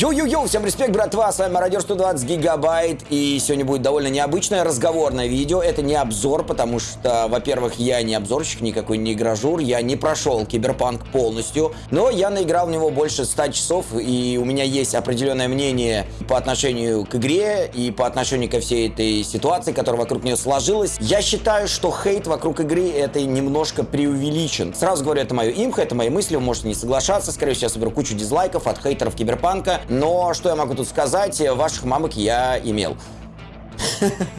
Йоу-йоу-йоу, всем респект, братва, с вами Мародер 120 Гигабайт, и сегодня будет довольно необычное разговорное видео, это не обзор, потому что, во-первых, я не обзорщик, никакой не игрожур, я не прошел Киберпанк полностью, но я наиграл в него больше 100 часов, и у меня есть определенное мнение по отношению к игре и по отношению ко всей этой ситуации, которая вокруг нее сложилась. Я считаю, что хейт вокруг игры это немножко преувеличен. Сразу говорю, это мое имхо, это мои мысли, вы можете не соглашаться, скорее всего, я соберу кучу дизлайков от хейтеров Киберпанка, но что я могу тут сказать? Ваших мамок я имел.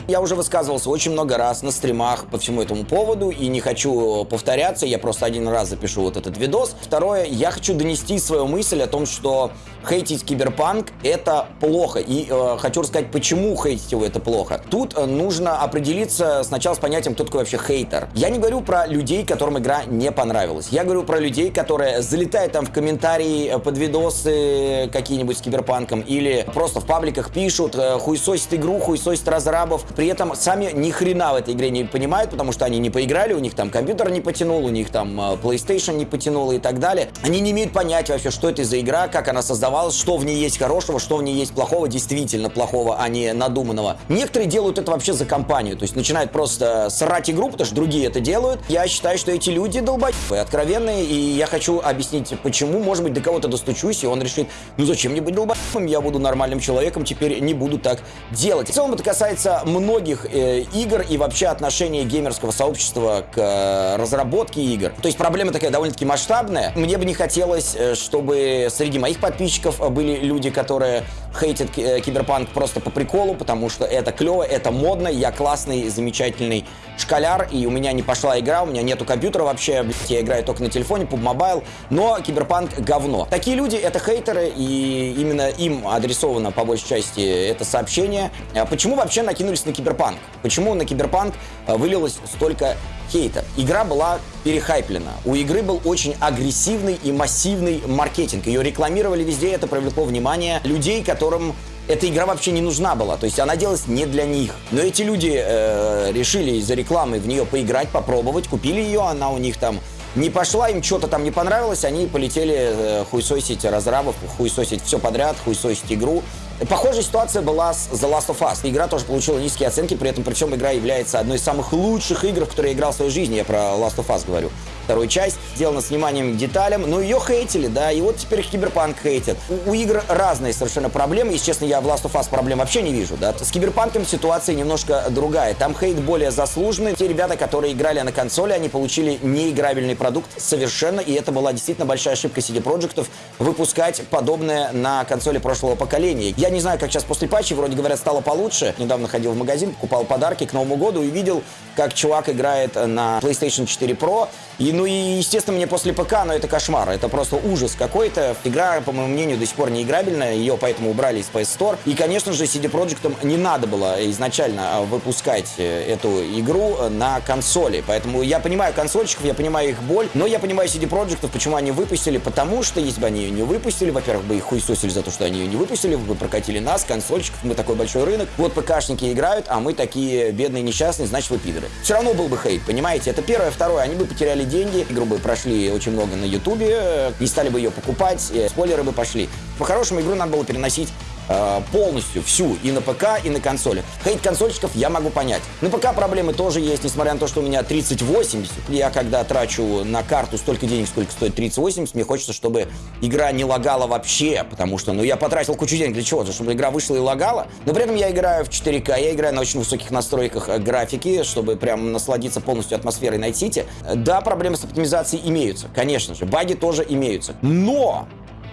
Я уже высказывался очень много раз на стримах по всему этому поводу и не хочу повторяться, я просто один раз запишу вот этот видос. Второе, я хочу донести свою мысль о том, что хейтить киберпанк это плохо. И э, хочу рассказать, почему хейтить его это плохо. Тут э, нужно определиться сначала с понятием, кто такой вообще хейтер. Я не говорю про людей, которым игра не понравилась. Я говорю про людей, которые залетают там в комментарии э, под видосы какие-нибудь с киберпанком или просто в пабликах пишут, э, хуесосит игру, хуесосит разрабов. При этом сами ни хрена в этой игре не понимают, потому что они не поиграли, у них там компьютер не потянул, у них там PlayStation не потянул и так далее. Они не имеют понятия вообще, что это за игра, как она создавалась, что в ней есть хорошего, что в ней есть плохого, действительно плохого, а не надуманного. Некоторые делают это вообще за компанию, то есть начинают просто срать игру, потому что другие это делают. Я считаю, что эти люди долбоебы, откровенные, и я хочу объяснить, почему, может быть, до кого-то достучусь, и он решит, ну зачем мне быть долбоебом, я буду нормальным человеком, теперь не буду так делать. В целом это касается касается многих э, игр и вообще отношения геймерского сообщества к э, разработке игр. То есть проблема такая довольно-таки масштабная. Мне бы не хотелось, э, чтобы среди моих подписчиков были люди, которые хейтят э, киберпанк просто по приколу, потому что это клево, это модно, я классный, замечательный школяр, и у меня не пошла игра, у меня нету компьютера вообще, я играю только на телефоне, PUBG Mobile, но киберпанк говно. Такие люди — это хейтеры, и именно им адресовано по большей части это сообщение. А почему вообще вообще накинулись на Киберпанк? Почему на Киберпанк э, вылилось столько хейта? Игра была перехайплена. У игры был очень агрессивный и массивный маркетинг. Ее рекламировали везде, это привлекло внимание людей, которым эта игра вообще не нужна была, то есть она делалась не для них. Но эти люди э, решили из-за рекламы в нее поиграть, попробовать, купили ее, она у них там не пошла, им что-то там не понравилось, они полетели э, хуесосить разрабов, хуесосить все подряд, хуесосить игру. Похожая ситуация была с The Last of Us. Игра тоже получила низкие оценки, при этом, причем игра является одной из самых лучших игр, в которые я играл в своей жизни. Я про Last of Us говорю вторую часть, сделана с вниманием к деталям, но ее хейтили, да, и вот теперь Киберпанк хейтят. У, у игр разные совершенно проблемы, если честно, я в Last of Us проблем вообще не вижу, да. С Киберпанком ситуация немножко другая, там хейт более заслуженный. Те ребята, которые играли на консоли, они получили неиграбельный продукт совершенно, и это была действительно большая ошибка CD Projekt'ов выпускать подобное на консоли прошлого поколения. Я не знаю, как сейчас после патчи, вроде говорят, стало получше. Недавно ходил в магазин, покупал подарки к Новому году и видел, как чувак играет на PlayStation 4 Pro, и, ну и, естественно, мне после ПК, но это кошмар. Это просто ужас какой-то. Игра, по моему мнению, до сих пор не играбельная. Ее поэтому убрали из PS Store. И, конечно же, CD Projekt не надо было изначально а, выпускать э, эту игру на консоли. Поэтому я понимаю консольщиков, я понимаю их боль, но я понимаю CD Projekt, почему они выпустили. Потому что, если бы они ее не выпустили, во-первых, бы их хуесосили за то, что они ее не выпустили, бы прокатили нас, консольщиков, мы такой большой рынок. Вот ПКшники играют, а мы такие бедные несчастные, значит, вы пидоры. Все равно был бы хейт, понимаете? Это первое. Второе, они бы потеряли деньги, игру бы прошли очень много на Ютубе, не стали бы ее покупать, спойлеры бы пошли. По-хорошему, игру надо было переносить Э, полностью всю и на ПК, и на консоли. Хейт консольщиков я могу понять. На ПК проблемы тоже есть, несмотря на то, что у меня 3080. Я когда трачу на карту столько денег, сколько стоит 3080, мне хочется, чтобы игра не лагала вообще, потому что, ну, я потратил кучу денег для чего? Чтобы игра вышла и лагала. Но при этом я играю в 4К, я играю на очень высоких настройках э, графики, чтобы прям насладиться полностью атмосферой Night City. Да, проблемы с оптимизацией имеются, конечно же, баги тоже имеются. Но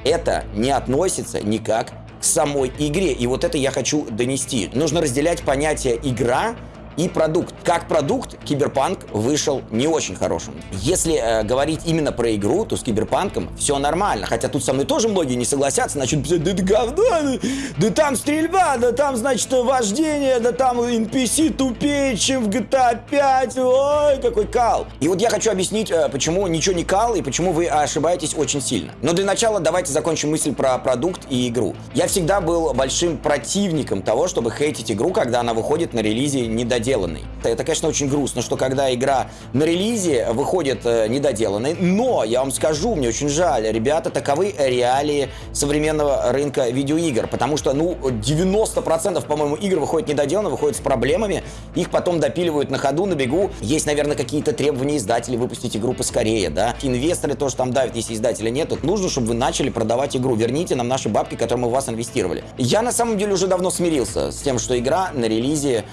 это не относится никак к самой игре. И вот это я хочу донести. Нужно разделять понятие «игра» и продукт. Как продукт Киберпанк вышел не очень хорошим. Если э, говорить именно про игру, то с Киберпанком все нормально. Хотя тут со мной тоже многие не согласятся, писать, да это говно, да, да там стрельба, да там, значит, вождение, да там NPC тупее, чем в GTA 5, ой, какой кал. И вот я хочу объяснить, э, почему ничего не кал и почему вы ошибаетесь очень сильно. Но для начала давайте закончим мысль про продукт и игру. Я всегда был большим противником того, чтобы хейтить игру, когда она выходит на релизе не недоделанной недоделанной. Это, конечно, очень грустно, что когда игра на релизе выходит э, недоделанной, но, я вам скажу, мне очень жаль, ребята, таковы реалии современного рынка видеоигр, потому что, ну, 90%, по-моему, игр выходит недоделанно, выходят с проблемами, их потом допиливают на ходу, на бегу. Есть, наверное, какие-то требования издателей выпустить игру поскорее, да. Инвесторы тоже там давят, если издателя нет. Тут нужно, чтобы вы начали продавать игру. Верните нам наши бабки, которые мы в вас инвестировали. Я, на самом деле, уже давно смирился с тем, что игра на релизе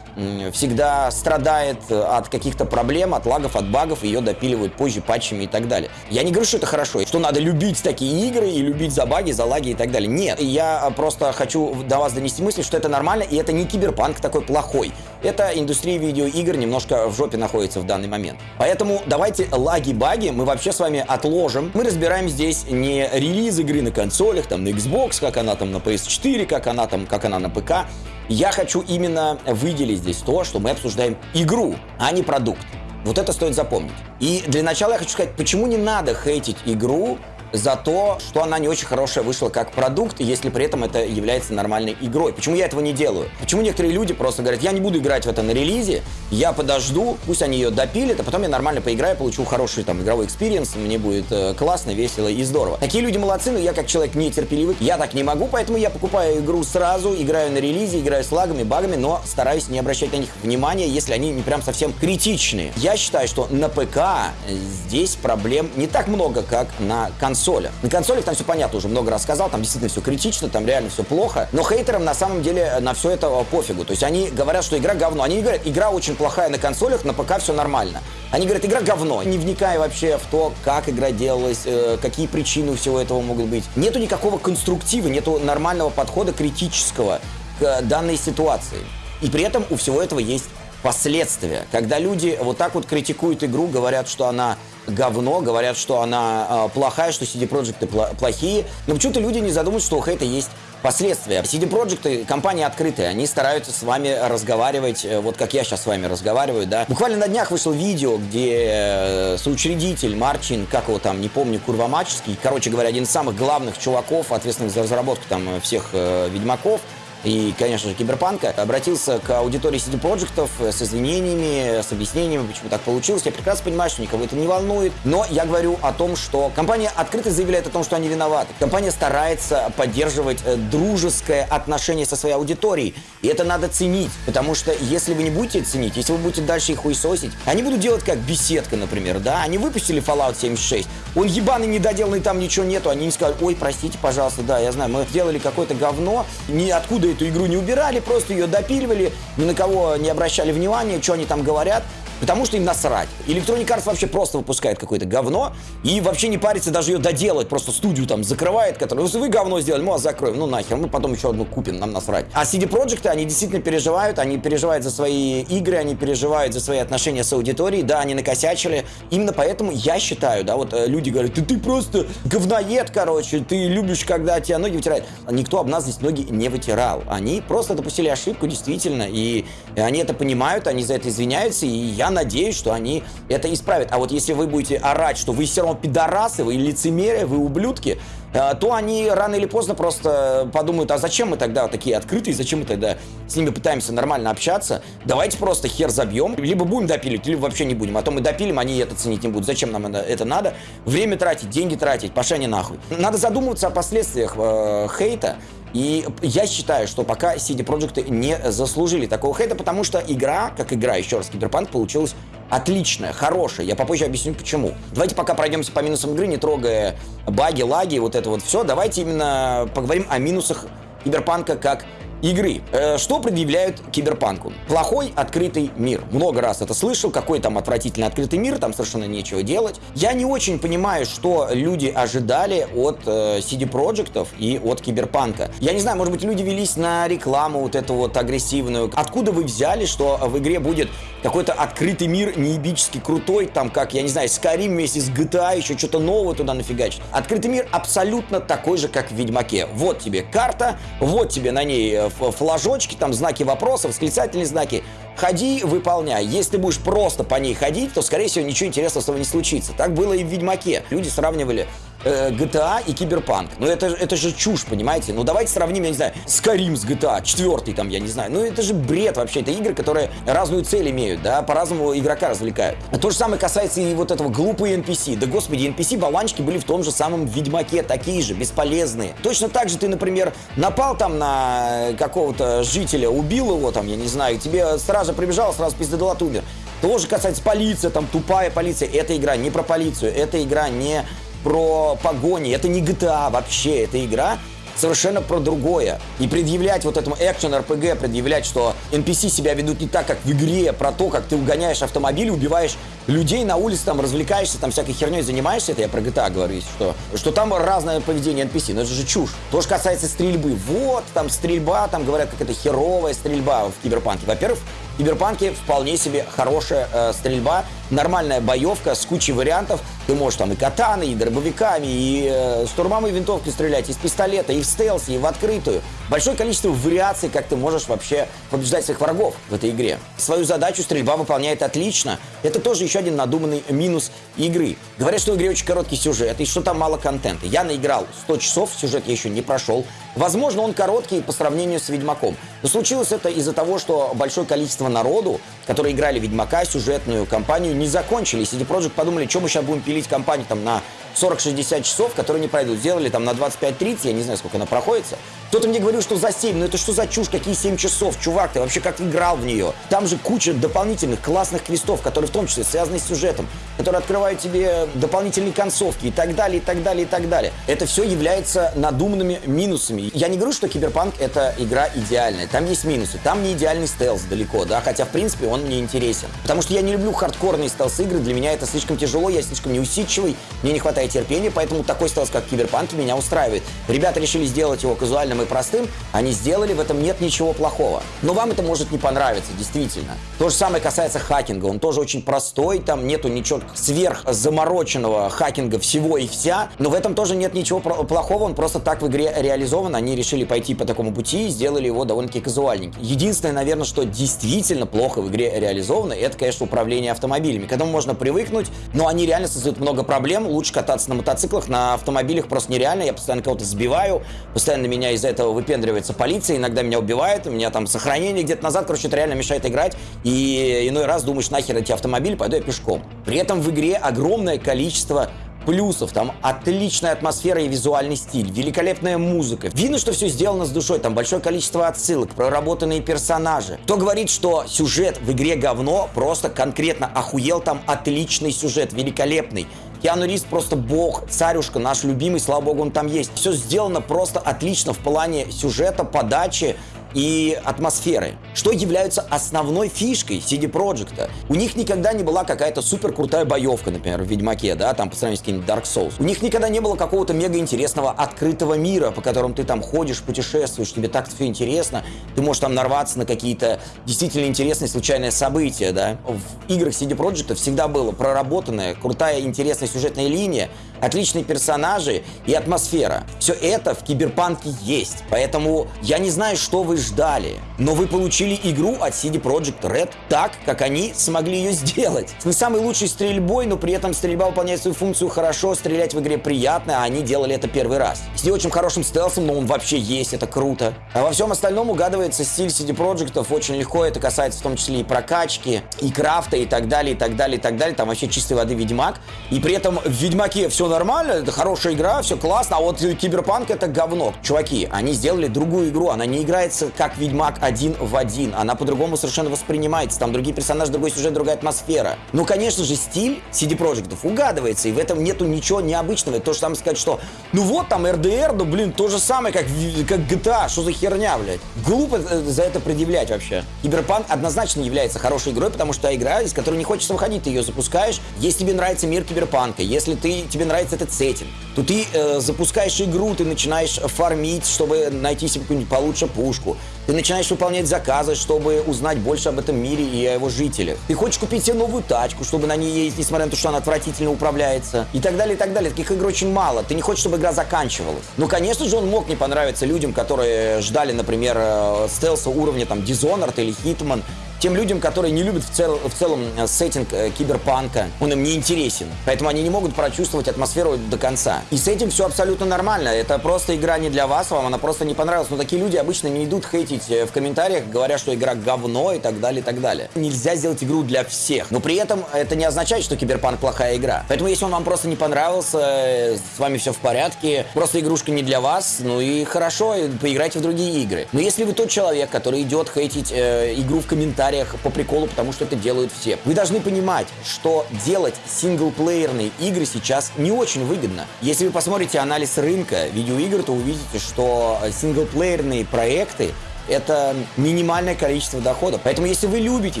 всегда страдает э, от каких-то проблем, от лагов, от багов, ее допиливают позже патчами и так далее. Я не говорю, что это хорошо, что надо любить такие игры и любить за баги, за лаги и так далее. Нет, я просто хочу до вас донести мысль, что это нормально, и это не киберпанк такой плохой. Это индустрия видеоигр немножко в жопе находится в данный момент. Поэтому давайте лаги-баги мы вообще с вами отложим. Мы разбираем здесь не релиз игры на консолях, там на Xbox, как она там на PS4, как она там, как она на ПК. Я хочу именно выделить здесь то, что мы обсуждаем игру, а не продукт. Вот это стоит запомнить. И для начала я хочу сказать, почему не надо хейтить игру за то, что она не очень хорошая вышла как продукт, если при этом это является нормальной игрой. Почему я этого не делаю? Почему некоторые люди просто говорят, я не буду играть в это на релизе, я подожду, пусть они ее допилят, а потом я нормально поиграю, получу хороший там игровой experience, мне будет э, классно, весело и здорово. Такие люди молодцы, но я как человек нетерпеливый, я так не могу, поэтому я покупаю игру сразу, играю на релизе, играю с лагами, багами, но стараюсь не обращать на них внимания, если они не прям совсем критичные. Я считаю, что на ПК здесь проблем не так много, как на консоли консоли. На консолях там все понятно, уже много раз сказал, там действительно все критично, там реально все плохо. Но хейтерам на самом деле на все это пофигу. То есть они говорят, что игра говно. Они не говорят, игра очень плохая на консолях, на ПК все нормально. Они говорят, игра говно, не вникая вообще в то, как игра делалась, э, какие причины у всего этого могут быть. Нету никакого конструктива, нету нормального подхода критического к данной ситуации. И при этом у всего этого есть последствия. Когда люди вот так вот критикуют игру, говорят, что она говно, говорят, что она э, плохая, что CD Projekt плохие. Но почему-то люди не задумываются, что у хейта есть последствия. CD Projekt компания открытая, они стараются с вами разговаривать, э, вот как я сейчас с вами разговариваю, да. Буквально на днях вышло видео, где э, соучредитель Марчин, как его там, не помню, Курвамачский, короче говоря, один из самых главных чуваков, ответственных за разработку там всех э, Ведьмаков, и, конечно же, Киберпанка, обратился к аудитории CD Projekt с извинениями, с объяснениями, почему так получилось. Я прекрасно понимаю, что никого это не волнует, но я говорю о том, что компания открыто заявляет о том, что они виноваты. Компания старается поддерживать э, дружеское отношение со своей аудиторией, и это надо ценить, потому что если вы не будете ценить, если вы будете дальше их хуесосить, они будут делать как беседка, например, да, они выпустили Fallout 76, он ебаный недоделанный, там ничего нету, они не скажут, ой, простите, пожалуйста, да, я знаю, мы сделали какое-то говно, ниоткуда эту игру не убирали, просто ее допиливали, ни на кого не обращали внимания, что они там говорят. Потому что им насрать. Electronic Arts вообще просто выпускает какое-то говно и вообще не парится даже ее доделать. Просто студию там закрывает, которую, если вы говно сделали, мы вас закроем. Ну нахер, мы потом еще одну купим, нам насрать. А CD Projekt, они действительно переживают, они переживают за свои игры, они переживают за свои отношения с аудиторией. Да, они накосячили. Именно поэтому я считаю, да, вот э, люди говорят, ты, ты просто говноед, короче, ты любишь, когда тебя ноги вытирают. Никто об нас здесь ноги не вытирал. Они просто допустили ошибку, действительно, и они это понимают, они за это извиняются, и я я надеюсь, что они это исправят. А вот если вы будете орать, что вы все равно пидорасы, вы лицемерие, вы ублюдки, э, то они рано или поздно просто подумают, а зачем мы тогда такие открытые, зачем мы тогда с ними пытаемся нормально общаться, давайте просто хер забьем, либо будем допиливать, либо вообще не будем, а то мы допилим, они это ценить не будут, зачем нам это, надо, время тратить, деньги тратить, пошли они нахуй. Надо задумываться о последствиях э, хейта, и я считаю, что пока CD Projekt не заслужили такого хейта, потому что игра, как игра, еще раз, Киберпанк получилась отличная, хорошая. Я попозже объясню, почему. Давайте пока пройдемся по минусам игры, не трогая баги, лаги, вот это вот все. Давайте именно поговорим о минусах Киберпанка как игры. Э, что предъявляют киберпанку? Плохой открытый мир. Много раз это слышал, какой там отвратительный открытый мир, там совершенно нечего делать. Я не очень понимаю, что люди ожидали от э, CD Projekt и от киберпанка. Я не знаю, может быть, люди велись на рекламу вот эту вот агрессивную. Откуда вы взяли, что в игре будет какой-то открытый мир неебически крутой, там как, я не знаю, Skyrim вместе с GTA, еще что-то новое туда нафигачить. Открытый мир абсолютно такой же, как в Ведьмаке. Вот тебе карта, вот тебе на ней э, флажочки, там знаки вопроса, восклицательные знаки. Ходи, выполняй. Если будешь просто по ней ходить, то, скорее всего, ничего интересного с тобой не случится. Так было и в Ведьмаке. Люди сравнивали э, GTA и Киберпанк. Ну это, это же чушь, понимаете? Ну давайте сравним, я не знаю, Skyrim с GTA, четвертый там, я не знаю. Ну это же бред вообще. Это игры, которые разную цель имеют, да, по-разному игрока развлекают. А то же самое касается и вот этого глупые NPC. Да господи, NPC-болванчики были в том же самом Ведьмаке, такие же, бесполезные. Точно так же ты, например, напал там на какого-то жителя, убил его там, я не знаю, тебе стража прибежала, сразу пиздодала умер. Тоже касается полиции, там тупая полиция. Эта игра не про полицию, эта игра не про погони, это не GTA вообще, это игра совершенно про другое. И предъявлять вот этому экшен RPG, предъявлять, что NPC себя ведут не так, как в игре, про то, как ты угоняешь автомобиль, убиваешь людей на улице, там развлекаешься, там всякой херней занимаешься, это я про GTA говорю, что, что там разное поведение NPC, но это же чушь. То, что касается стрельбы, вот, там стрельба, там говорят, как это херовая стрельба в Киберпанке. Во-первых, в Киберпанке вполне себе хорошая э, стрельба, нормальная боевка с кучей вариантов. Ты можешь там и катаны, и дробовиками, и э, штурмовые винтовки стрелять, из пистолета, и в стелсе, и в открытую. Большое количество вариаций, как ты можешь вообще побеждать своих врагов в этой игре. Свою задачу стрельба выполняет отлично. Это тоже еще один надуманный минус игры. Говорят, что в игре очень короткий сюжет, и что там мало контента. Я наиграл 100 часов, сюжет я еще не прошел. Возможно, он короткий по сравнению с Ведьмаком. Но случилось это из-за того, что большое количество народу, которые играли Ведьмака, сюжетную кампанию, не закончили. CD Projekt подумали, что мы сейчас будем пилить кампанию там на 40-60 часов, которые не пройдут. Сделали там на 25-30, я не знаю, сколько она проходится. Кто-то мне говорил, что за 7, но это что за чушь, какие 7 часов, чувак, ты вообще как играл в нее? Там же куча дополнительных классных квестов, которые в том числе связаны с сюжетом, которые открывают тебе дополнительные концовки и так далее, и так далее, и так далее. Это все является надуманными минусами. Я не говорю, что Киберпанк это игра идеальная. Там есть минусы. Там не идеальный стелс далеко, да, хотя в принципе он мне интересен. Потому что я не люблю хардкорные стелс-игры, для меня это слишком тяжело, я слишком неусидчивый, мне не хватает терпения, поэтому такой стелс, как Киберпанк, меня устраивает. Ребята решили сделать его казуальным банальным и простым, они сделали, в этом нет ничего плохого. Но вам это может не понравиться, действительно. То же самое касается хакинга, он тоже очень простой, там нету ничего сверхзамороченного хакинга всего и вся, но в этом тоже нет ничего плохого, он просто так в игре реализован, они решили пойти по такому пути и сделали его довольно-таки казуальненьким. Единственное, наверное, что действительно плохо в игре реализовано, это, конечно, управление автомобилями. К этому можно привыкнуть, но они реально создают много проблем, лучше кататься на мотоциклах, на автомобилях просто нереально, я постоянно кого-то сбиваю, постоянно меня из-за этого выпендривается полиция, иногда меня убивает, у меня там сохранение где-то назад, короче, это реально мешает играть, и иной раз думаешь, нахер эти автомобили, пойду я пешком. При этом в игре огромное количество плюсов. Там отличная атмосфера и визуальный стиль, великолепная музыка. Видно, что все сделано с душой, там большое количество отсылок, проработанные персонажи. Кто говорит, что сюжет в игре говно, просто конкретно охуел, там отличный сюжет, великолепный. Киану Ривз просто бог, царюшка, наш любимый, слава богу, он там есть. Все сделано просто отлично в плане сюжета, подачи, и атмосферы, что являются основной фишкой CD Projekt. У них никогда не была какая-то супер крутая боевка, например, в Ведьмаке, да, там по сравнению с каким-нибудь Dark Souls. У них никогда не было какого-то мега интересного открытого мира, по которому ты там ходишь, путешествуешь, тебе так все интересно, ты можешь там нарваться на какие-то действительно интересные случайные события, да. В играх CD Projekt всегда было проработанная, крутая, интересная сюжетная линия, отличные персонажи и атмосфера. Все это в Киберпанке есть, поэтому я не знаю, что вы ждали, но вы получили игру от CD Projekt Red так, как они смогли ее сделать. С не самой лучшей стрельбой, но при этом стрельба выполняет свою функцию хорошо, стрелять в игре приятно, а они делали это первый раз. С не очень хорошим стелсом, но он вообще есть, это круто. А во всем остальном угадывается стиль CD Projekt очень легко, это касается в том числе и прокачки, и крафта, и так далее, и так далее, и так далее. Там вообще чистой воды Ведьмак. И при этом в Ведьмаке все нормально, это хорошая игра, все классно, а вот Киберпанк это говно. Чуваки, они сделали другую игру, она не играется как Ведьмак один в один. Она по-другому совершенно воспринимается. Там другие персонажи, другой сюжет, другая атмосфера. Ну, конечно же, стиль CD Projekt угадывается, и в этом нету ничего необычного. То же самое сказать, что ну вот там RDR, ну блин, то же самое, как, как GTA, что за херня, блядь. Глупо э, за это предъявлять вообще. Киберпанк однозначно является хорошей игрой, потому что игра, из которой не хочется выходить, ты ее запускаешь. Если тебе нравится мир Киберпанка, если ты, тебе нравится этот сеттинг, то ты э, запускаешь игру, ты начинаешь фармить, чтобы найти себе какую-нибудь получше пушку. Ты начинаешь выполнять заказы, чтобы узнать больше об этом мире и о его жителях. Ты хочешь купить себе новую тачку, чтобы на ней ездить, несмотря на то, что она отвратительно управляется. И так далее, и так далее. Таких игр очень мало. Ты не хочешь, чтобы игра заканчивалась. Ну, конечно же, он мог не понравиться людям, которые ждали, например, э, стелса уровня там Dishonored или Hitman Тем людям, которые не любят в, цел, в целом э, сеттинг э, киберпанка, он им не интересен. Поэтому они не могут прочувствовать атмосферу до конца. И с этим все абсолютно нормально. Это просто игра не для вас, вам она просто не понравилась. Но такие люди обычно не идут хейтить э, в комментариях, говоря, что игра говно и так далее, и так далее. Нельзя сделать игру для всех. Но при этом это не означает, что киберпанк плохая игра. Поэтому если он вам просто не понравился, с вами все в порядке, просто игрушка не для вас, ну и хорошо, поиграйте в другие игры. Но если вы тот человек, который идет хейтить э, игру в комментариях по приколу, потому что это делают все, вы должны понимать, что делать синглплеерные игры сейчас не очень выгодно. Если вы посмотрите анализ рынка видеоигр, то увидите, что синглплеерные проекты это минимальное количество доходов. Поэтому, если вы любите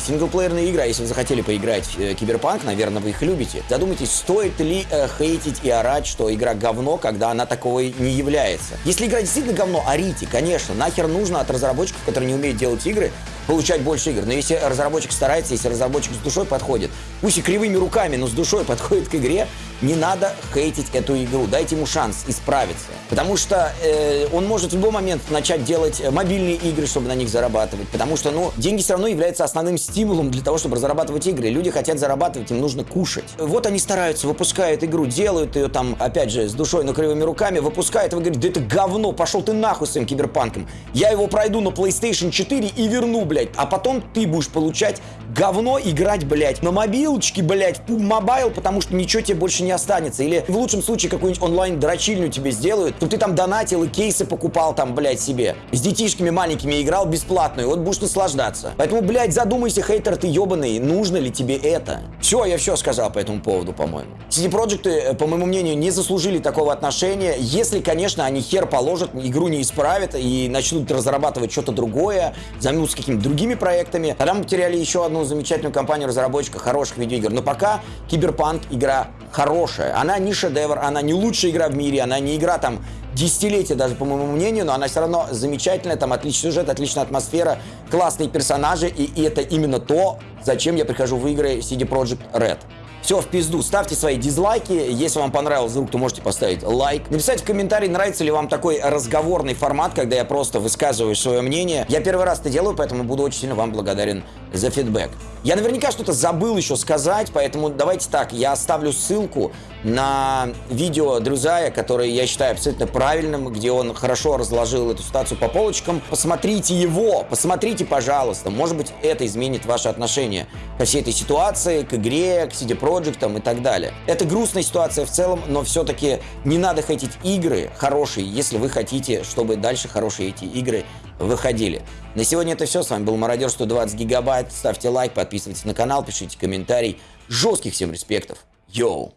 синглплеерные игры, а если вы захотели поиграть в э, Киберпанк, наверное, вы их любите, задумайтесь, стоит ли э, хейтить и орать, что игра говно, когда она таковой не является. Если игра действительно говно, орите, конечно. Нахер нужно от разработчиков, которые не умеют делать игры, получать больше игр. Но если разработчик старается, если разработчик с душой подходит, пусть и кривыми руками, но с душой подходит к игре, не надо хейтить эту игру. Дайте ему шанс исправиться. Потому что э, он может в любой момент начать делать э, мобильные игры, чтобы на них зарабатывать. Потому что, ну, деньги все равно являются основным стимулом для того, чтобы разрабатывать игры. Люди хотят зарабатывать, им нужно кушать. Вот они стараются, выпускают игру, делают ее там, опять же, с душой, но кривыми руками, выпускают, и вы говорите, да это говно, пошел ты нахуй своим киберпанком. Я его пройду на PlayStation 4 и верну, блядь. А потом ты будешь получать говно играть, блядь, на мобилочке, блядь, в mobile, потому что ничего тебе больше не останется. Или в лучшем случае какую-нибудь онлайн-дрочильню тебе сделают, чтобы ты там донатил и кейсы покупал там, блядь, себе. С детишками маленькими играл бесплатно, и вот будешь наслаждаться. Поэтому, блядь, задумайся, хейтер ты ебаный, нужно ли тебе это? Все, я все сказал по этому поводу, по-моему. CD Projekt, э, по моему мнению, не заслужили такого отношения, если, конечно, они хер положат, игру не исправят и начнут разрабатывать что-то другое, займутся какими-то другими проектами. Тогда мы потеряли еще одну замечательную компанию разработчика хороших видеоигр. Но пока Киберпанк игра хорошая. Она не шедевр, она не лучшая игра в мире, она не игра там десятилетия даже, по моему мнению, но она все равно замечательная, там отличный сюжет, отличная атмосфера, классные персонажи, и, и это именно то, зачем я прихожу в игры CD Projekt Red. Все, в пизду. Ставьте свои дизлайки. Если вам понравился звук, то можете поставить лайк. Написать в комментарии, нравится ли вам такой разговорный формат, когда я просто высказываю свое мнение. Я первый раз это делаю, поэтому буду очень сильно вам благодарен за фидбэк. Я наверняка что-то забыл еще сказать, поэтому давайте так, я оставлю ссылку на видео Друзая, которое я считаю абсолютно правильным, где он хорошо разложил эту ситуацию по полочкам. Посмотрите его, посмотрите, пожалуйста. Может быть, это изменит ваше отношение ко всей этой ситуации, к игре, к CD Projekt и так далее. Это грустная ситуация в целом, но все-таки не надо хотеть игры хорошие, если вы хотите, чтобы дальше хорошие эти игры выходили. На сегодня это все. С вами был Мародер 120 гигабайт. Ставьте лайк, подписывайтесь на канал, пишите комментарий. Жестких всем респектов. Йоу!